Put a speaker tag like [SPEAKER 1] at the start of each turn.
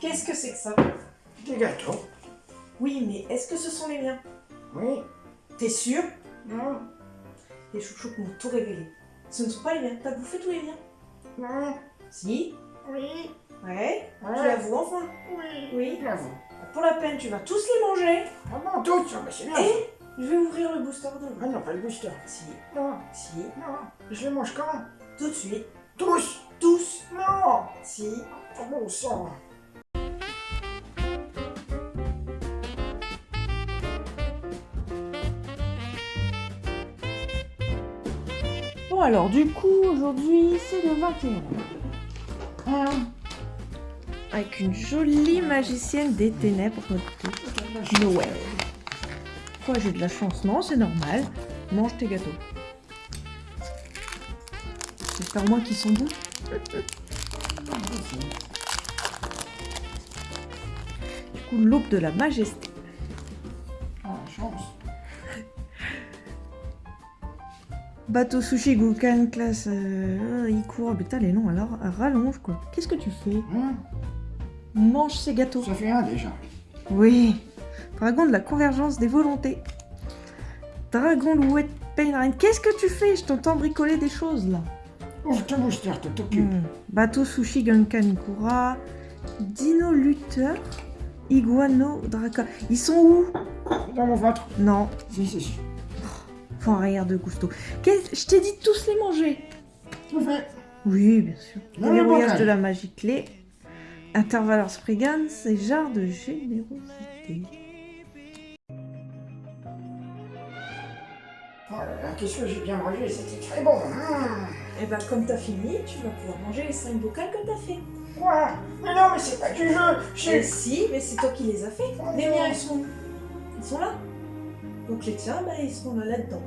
[SPEAKER 1] Qu'est-ce que c'est que ça?
[SPEAKER 2] Des gâteaux.
[SPEAKER 1] Oui, mais est-ce que ce sont les miens?
[SPEAKER 2] Oui.
[SPEAKER 1] T'es sûr?
[SPEAKER 2] Non.
[SPEAKER 1] Les chouchous m'ont tout révélé. Ce ne sont pas les miens. T'as bouffé tous les miens?
[SPEAKER 2] Non.
[SPEAKER 1] Si?
[SPEAKER 2] Oui.
[SPEAKER 1] Ouais.
[SPEAKER 2] Ouais.
[SPEAKER 1] Tu l'avoues enfin?
[SPEAKER 2] Oui.
[SPEAKER 1] Oui. Pour la peine, tu vas tous les manger.
[SPEAKER 2] Ah bon, tous? Ah bah c'est bien.
[SPEAKER 1] Et je vais ouvrir le booster de
[SPEAKER 2] Ah non, pas le booster.
[SPEAKER 1] Si,
[SPEAKER 2] Non.
[SPEAKER 1] si,
[SPEAKER 2] Non. Je les mange quand?
[SPEAKER 1] Tout de suite.
[SPEAKER 2] Tous. Non.
[SPEAKER 1] Si.
[SPEAKER 2] Bon sang.
[SPEAKER 1] Bon alors, du coup, aujourd'hui, c'est le 21.
[SPEAKER 2] Hein
[SPEAKER 1] Avec une jolie magicienne des ténèbres de Noël. Quoi, j'ai de la chance? Non, c'est normal. Mange tes gâteaux. J'espère au moins qu'ils sont bons. Du coup, l'aube de la majesté.
[SPEAKER 2] Ah, la chance.
[SPEAKER 1] Bateau sushi Goukan classe euh, il court, putain les noms alors rallonge quoi. Qu'est-ce que tu fais
[SPEAKER 2] Hein
[SPEAKER 1] Mange ces gâteaux.
[SPEAKER 2] Ça fait un déjà.
[SPEAKER 1] Oui. Dragon de la convergence des volontés. Dragon louette Painrain. Qu'est-ce que tu fais? Je t'entends bricoler des choses là.
[SPEAKER 2] T'occupes.
[SPEAKER 1] Hmm. Bateau sushi Gunkan Ikura. Dino lutteur. Iguano Draka. Ils sont où?
[SPEAKER 2] Dans mon ventre.
[SPEAKER 1] Non.
[SPEAKER 2] Si, si, si.
[SPEAKER 1] Faut rire de gusto. Je t'ai dit de tous les manger.
[SPEAKER 2] Tout fait.
[SPEAKER 1] Oui, bien sûr.
[SPEAKER 2] Dans
[SPEAKER 1] de la magie clé. Intervaleur Spriggan, c'est genre de générosité.
[SPEAKER 2] Oh là, qu'est-ce que j'ai bien mangé, c'était très bon. Mmh.
[SPEAKER 1] Et bah comme t'as fini, tu vas pouvoir manger les 5 vocales que t'as fait.
[SPEAKER 2] Quoi? Mais non, mais c'est pas du jeu.
[SPEAKER 1] Mais si, mais c'est toi qui les as fait. Les miens, ils sont... Ils sont là. Donc les tiens, bah, ils seront là, là-dedans.